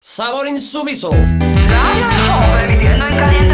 Sabor insumiso. En caliente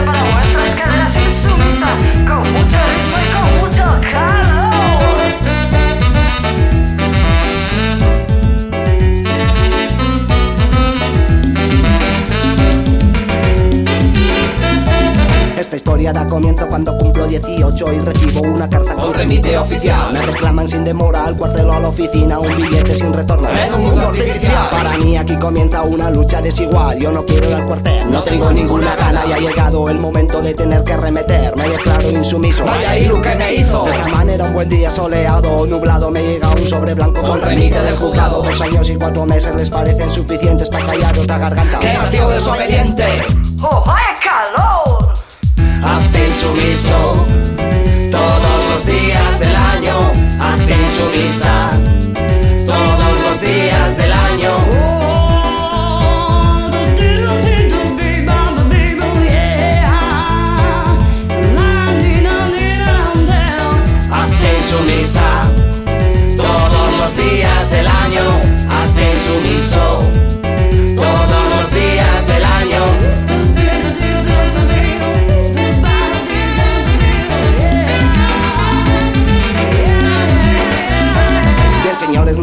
historia da comienzo cuando cumplo 18 y recibo una carta Con remite oficial. Me reclaman sin demora al cuartel o a la oficina un billete sin retorno. En un mundo artificial. Para mí aquí comienza una lucha desigual. Yo no quiero ir al cuartel, no tengo ninguna gana y ha llegado el momento de tener que remeter. Me declaro insumiso. Vaya ilu que me hizo. De esta manera un buen día soleado o nublado me llega un sobre blanco con remite del juzgado. Dos años y cuatro meses les parecen suficientes para callaros la garganta. Que nació desobediente. ¡Oh,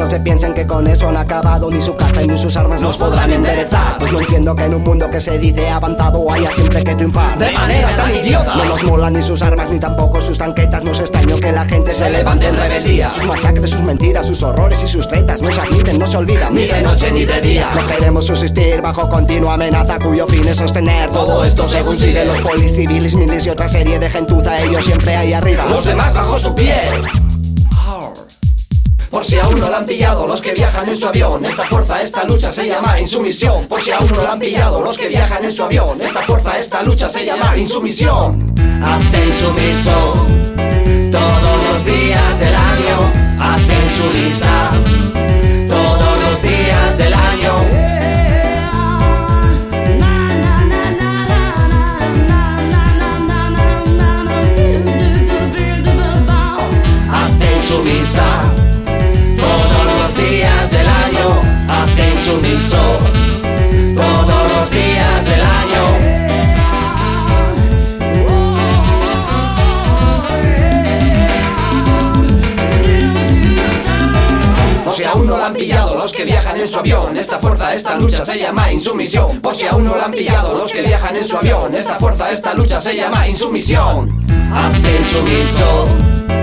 no se piensen que con eso han acabado ni su caza ni sus armas Nos podrán enderezar. Pues no entiendo que en un mundo que se dice avanzado haya siempre que triunfar. De manera tan idiota. No nos molan ni sus armas ni tampoco sus tanquetas. No es extraño que la gente se levante en rebeldía. Sus masacres, sus mentiras, sus horrores y sus tretas no se admiten, no se olvidan. Ni de noche ni de día. No queremos subsistir bajo continua amenaza cuyo fin es sostener Todo esto según sigue los los polis civiles, milis y otra serie de gentuza, ellos siempre ahí arriba. Los demás bajo su pie. Por si aún no lo han pillado los que viajan en su avión, esta fuerza, esta lucha se llama insumisión. Por si aún no lo han pillado los que viajan en su avión, esta fuerza, esta lucha se llama insumisión. Hazte insumiso han pillado los que viajan en su avión, esta fuerza, esta lucha se llama insumisión. Por si aún no lo han pillado los que viajan en su avión, esta fuerza, esta lucha se llama insumisión. Hazte insumiso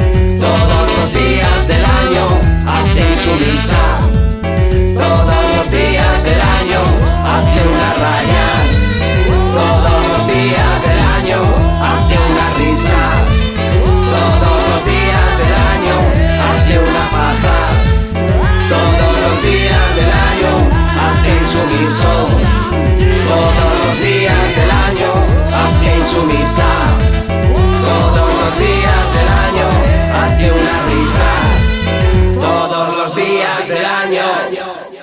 días del año.